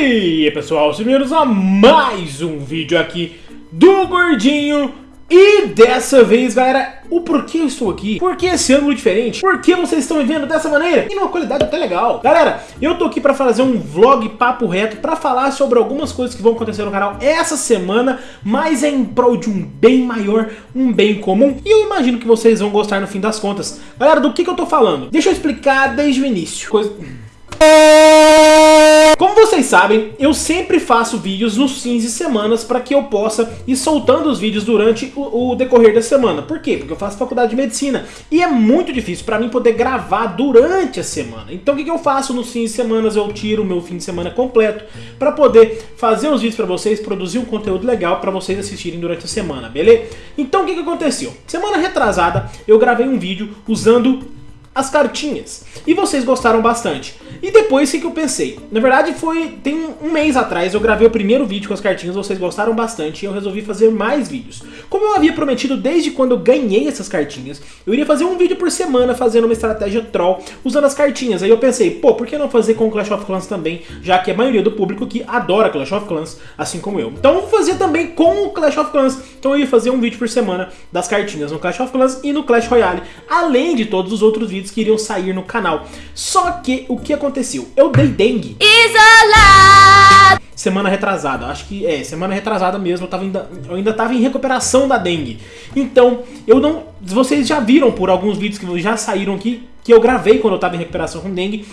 E aí pessoal, sejam bem-vindos a mais um vídeo aqui do Gordinho. E dessa vez galera, o porquê eu estou aqui, por que esse ângulo diferente, por que vocês estão me vendo dessa maneira? E numa qualidade até legal. Galera, eu tô aqui pra fazer um vlog papo reto Pra falar sobre algumas coisas que vão acontecer no canal essa semana Mas é em prol de um bem maior, um bem comum. E eu imagino que vocês vão gostar no fim das contas. Galera, do que, que eu tô falando? Deixa eu explicar desde o início. Coisa... Como vocês sabem, eu sempre faço vídeos nos fins de semanas para que eu possa ir soltando os vídeos durante o, o, decorrer da semana. Por quê? Porque eu faço faculdade de medicina e é muito difícil para mim poder gravar durante a semana. Então o que, que eu faço nos fins de semana? Eu tiro o meu fim de semana completo para poder fazer os vídeos para vocês, produzir um conteúdo legal para vocês assistirem durante a semana, beleza? Então o que, que aconteceu? Semana retrasada eu gravei um vídeo usando as cartinhas. E vocês gostaram bastante. E depois o que eu pensei? Na verdade foi, tem um mês atrás eu gravei o primeiro vídeo com as cartinhas, vocês gostaram bastante e eu resolvi fazer mais vídeos. Como eu havia prometido desde quando eu ganhei essas cartinhas, eu iria fazer um vídeo por semana fazendo uma estratégia troll usando as cartinhas. Aí eu pensei, pô, por que não fazer com Clash of Clans também, já que a maioria do público que adora Clash of Clans, assim como eu. Então eu vou fazer também com o Clash of Clans. Então eu ia fazer um vídeo por semana das cartinhas no Clash of Clans e no Clash Royale, além de todos os outros vídeos que iriam sair no canal. Só que o que aconteceu? Eu dei dengue. Isolado! Semana retrasada, acho que é, semana retrasada mesmo, eu, tava ainda, eu ainda tava em recuperação da dengue. Então, eu não... Vocês já viram por alguns vídeos que já saíram aqui, que eu gravei quando eu tava em recuperação com dengue.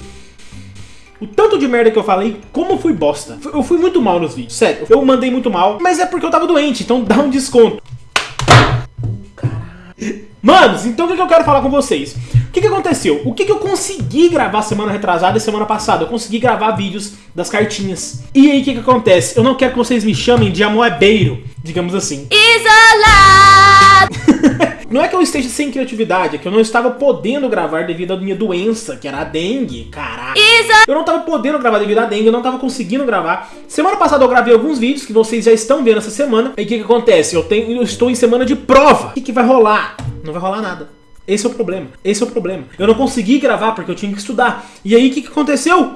O tanto de merda que eu falei, como fui bosta. Eu fui muito mal nos vídeos, sério. Eu mandei muito mal, mas é porque eu tava doente, então dá um desconto. Manos, então o que eu quero falar com vocês? O que, que aconteceu? O que, que eu consegui gravar semana retrasada e semana passada? Eu consegui gravar vídeos das cartinhas. E aí o que, que acontece? Eu não quero que vocês me chamem de amoebeiro, digamos assim. Isolado! não é que eu esteja sem criatividade, é que eu não estava podendo gravar devido à minha doença, que era a dengue, caralho. Eu não estava podendo gravar devido à dengue, eu não estava conseguindo gravar. Semana passada eu gravei alguns vídeos que vocês já estão vendo essa semana. E o que, que acontece? Eu, tenho, eu estou em semana de prova. O que, que vai rolar? Não vai rolar nada. Esse é o problema. Esse é o problema. Eu não consegui gravar porque eu tinha que estudar. E aí, o que, que aconteceu?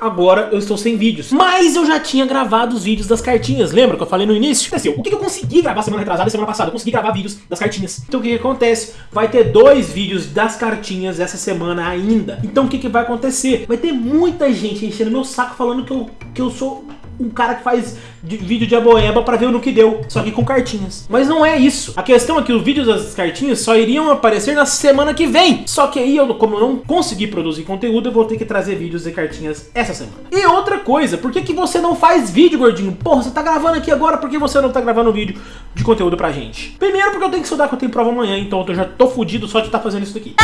Agora eu estou sem vídeos. Mas eu já tinha gravado os vídeos das cartinhas. Lembra que eu falei no início? Assim, o que eu consegui gravar semana retrasada e semana passada? Eu consegui gravar vídeos das cartinhas. Então o que, que acontece? Vai ter dois vídeos das cartinhas essa semana ainda. Então o que, que vai acontecer? Vai ter muita gente enchendo meu saco falando que eu, que eu sou um cara que faz de, vídeo de aboeba pra ver no que deu, só que com cartinhas. Mas não é isso. A questão é que os vídeos das cartinhas só iriam aparecer na semana que vem. Só que aí, eu, como eu não consegui produzir conteúdo, eu vou ter que trazer vídeos de cartinhas essa semana. E outra coisa, por que, que você não faz vídeo, gordinho? Porra, você tá gravando aqui agora, por que você não tá gravando vídeo de conteúdo pra gente? Primeiro porque eu tenho que estudar, que eu tenho prova amanhã, então eu já tô fudido só de estar tá fazendo isso daqui.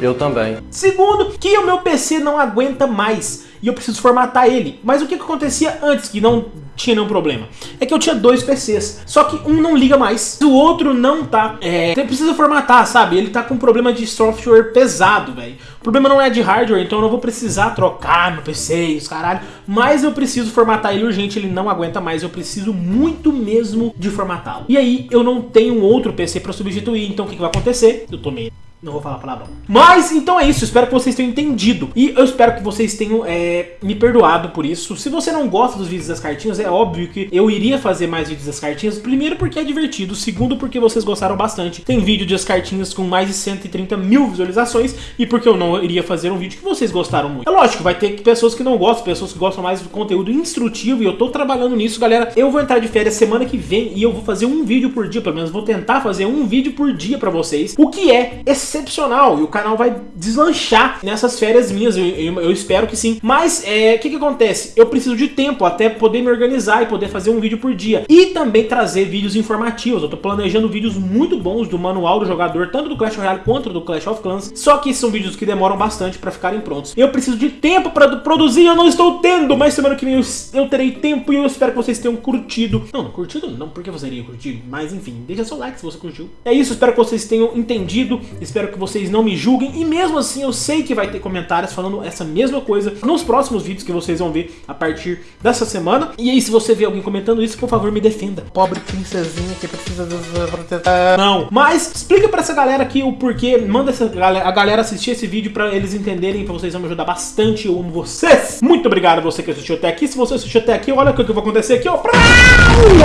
Eu também. Segundo, que o meu PC não aguenta mais e eu preciso formatar ele. Mas o que, que acontecia antes que não tinha nenhum problema? É que eu tinha dois PCs, só que um não liga mais, o outro não tá. É, precisa formatar, sabe? Ele tá com problema de software pesado, velho. O problema não é de hardware, então eu não vou precisar trocar meu PC e os caralho. Mas eu preciso formatar ele urgente, ele não aguenta mais, eu preciso muito mesmo de formatá-lo. E aí eu não tenho outro PC pra substituir, então o que, que vai acontecer? Eu tomei não vou falar palavrão. Mas, então é isso. Espero que vocês tenham entendido. E eu espero que vocês tenham é, me perdoado por isso. Se você não gosta dos vídeos das cartinhas, é óbvio que eu iria fazer mais vídeos das cartinhas. Primeiro porque é divertido. Segundo porque vocês gostaram bastante. Tem vídeo das cartinhas com mais de 130 mil visualizações. E porque eu não iria fazer um vídeo que vocês gostaram muito. É lógico, vai ter pessoas que não gostam. Pessoas que gostam mais do conteúdo instrutivo. E eu tô trabalhando nisso, galera. Eu vou entrar de férias semana que vem. E eu vou fazer um vídeo por dia. Pelo menos vou tentar fazer um vídeo por dia pra vocês. O que é excepcional e o canal vai deslanchar nessas férias minhas, eu, eu, eu espero que sim. Mas o é, que que acontece? Eu preciso de tempo até poder me organizar e poder fazer um vídeo por dia. E também trazer vídeos informativos. Eu tô planejando vídeos muito bons do manual do jogador, tanto do Clash Royale quanto do Clash of Clans. Só que são vídeos que demoram bastante para ficarem prontos. Eu preciso de tempo para produzir, eu não estou tendo, mas semana que vem eu, eu, terei tempo e eu espero que vocês tenham curtido. Não, não curtido não, porque você iria curtir, mas enfim, deixa seu like se você curtiu. É isso, espero que vocês tenham entendido, espero espero que vocês não me julguem. E mesmo assim, eu sei que vai ter comentários falando essa mesma coisa nos próximos vídeos que vocês vão ver a partir dessa semana. E aí, se você vê alguém comentando isso, por favor, me defenda. Pobre princesinha que precisa proteção. Não, mas explica pra essa galera aqui o porquê. Manda essa galera, a galera assistir esse vídeo pra eles entenderem, pra vocês vão me ajudar bastante. Eu amo vocês. Muito obrigado a você que assistiu até aqui. Se você assistiu até aqui, olha o que vai acontecer aqui, ó.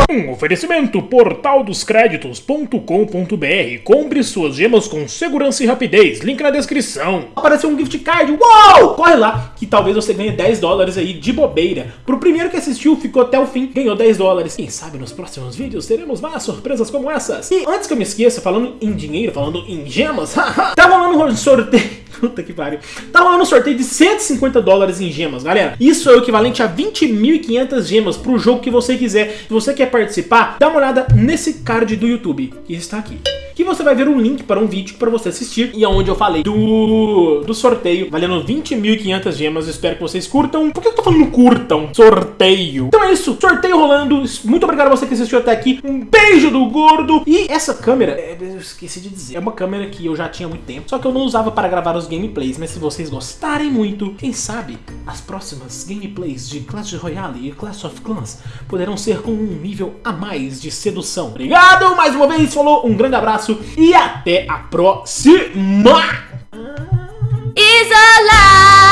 Um oferecimento portaldoscreditos.com.br. Compre suas gemas com segurança e rapidez. Link na descrição. Apareceu um gift card. Uou! Corre lá que talvez você ganhe 10 dólares aí de bobeira. Pro primeiro que assistiu, ficou até o fim, ganhou 10 dólares. Quem sabe nos próximos vídeos teremos mais surpresas como essas. E antes que eu me esqueça, falando em dinheiro, falando em gemas, tá rolando um sorteio. Puta que pariu. Tá rolando um sorteio de 150 dólares em gemas, galera. Isso é o equivalente a 20.500 gemas pro jogo que você quiser. Se você quer participar, dá uma olhada nesse card do YouTube, que está aqui que você vai ver um link para um vídeo para você assistir e onde eu falei do, do sorteio valendo 20.500 gemas. Espero que vocês curtam. Por que eu tô falando curtam? Sorteio. Então é isso, sorteio rolando. Muito obrigado a você que assistiu até aqui. Um beijo do gordo. E essa câmera, é, eu esqueci de dizer, é uma câmera que eu já tinha há muito tempo, só que eu não usava para gravar os os gameplays, mas se vocês gostarem muito, quem sabe as próximas gameplays de Clash Royale e Clash of Clans poderão ser com um nível a mais de sedução. Obrigado mais uma vez, falou, um grande abraço e até a próxima! Isolado!